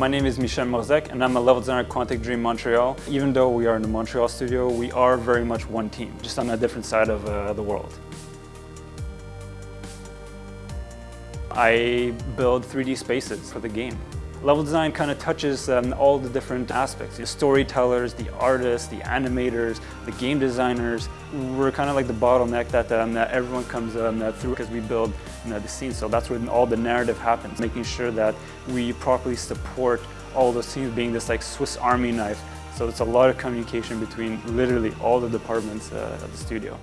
My name is Michel Morzec and I'm a level designer at Quantic Dream Montreal. Even though we are in the Montreal studio, we are very much one team, just on a different side of uh, the world. I build 3D spaces for the game. Level design kind of touches um, all the different aspects. The storytellers, the artists, the animators, the game designers. We're kind of like the bottleneck that, um, that everyone comes um, through because we build you know, the scene. So that's where all the narrative happens, making sure that we properly support all the scenes being this like Swiss army knife. So it's a lot of communication between literally all the departments uh, of the studio.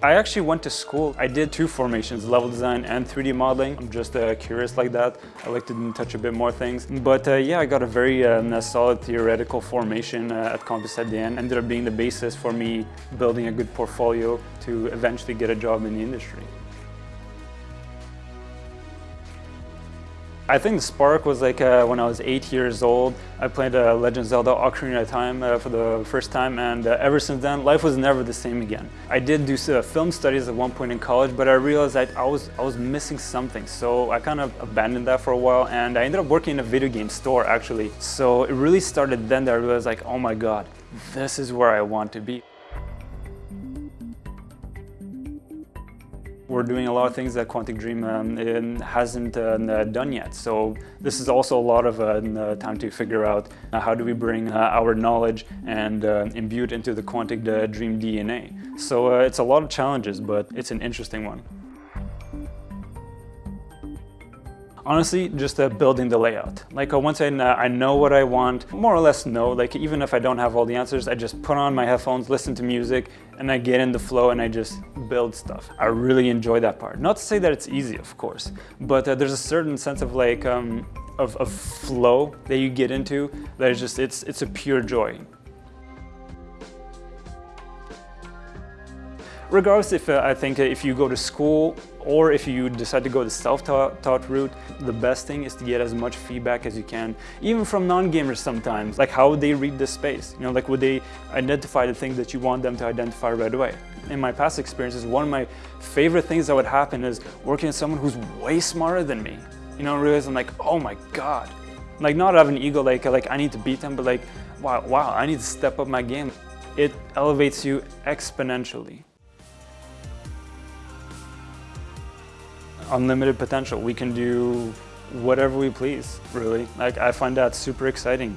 I actually went to school. I did two formations, level design and 3D modeling. I'm just uh, curious like that. I like to touch a bit more things. But uh, yeah, I got a very um, solid theoretical formation uh, at Campus ADN. Ended up being the basis for me building a good portfolio to eventually get a job in the industry. I think the spark was like uh, when I was eight years old. I played uh, Legend of Zelda Ocarina of Time uh, for the first time and uh, ever since then life was never the same again. I did do uh, film studies at one point in college but I realized that I was, I was missing something so I kind of abandoned that for a while and I ended up working in a video game store actually. So it really started then that I realized like oh my god this is where I want to be. We're doing a lot of things that Quantic Dream um, hasn't uh, done yet. So this is also a lot of uh, time to figure out uh, how do we bring uh, our knowledge and uh, imbue it into the Quantic uh, Dream DNA. So it's a lot of challenges, but it's an interesting one. Honestly, just building the layout. Like once I, uh, I know what I want, more or less know, like even if I don't have all the answers, I just put on my headphones, listen to music, and I get in the flow and I just build stuff. I really enjoy that part. Not to say that it's easy, of course, but uh, there's a certain sense of like, um, of, of flow that you get into that is just, it's, it's a pure joy. Regardless if uh, I think if you go to school or if you decide to go the self-taught route, the best thing is to get as much feedback as you can, even from non-gamers sometimes, like how would they read the space? You know, like would they identify the things that you want them to identify right away? In my past experiences, one of my favorite things that would happen is working with someone who's way smarter than me. You know, realize I'm like, oh my God. Like not have an ego like, like I need to beat them, but like, wow, wow, I need to step up my game. It elevates you exponentially. Unlimited potential. We can do whatever we please, really. Like I find that super exciting.